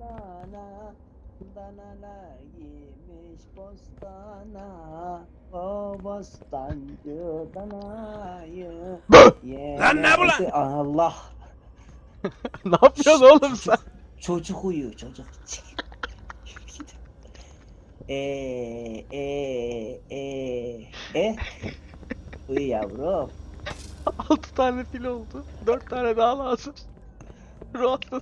dana Danalar giymiş bostana O bostancı danayı Lan ne bu lan? Allah ne yapıyorsun oğlum sen? Çocuk uyuyor çocuk. Eee eee eee e Uyu yavrum. 6 tane fil oldu. 4 tane daha lazım. Rahatladım.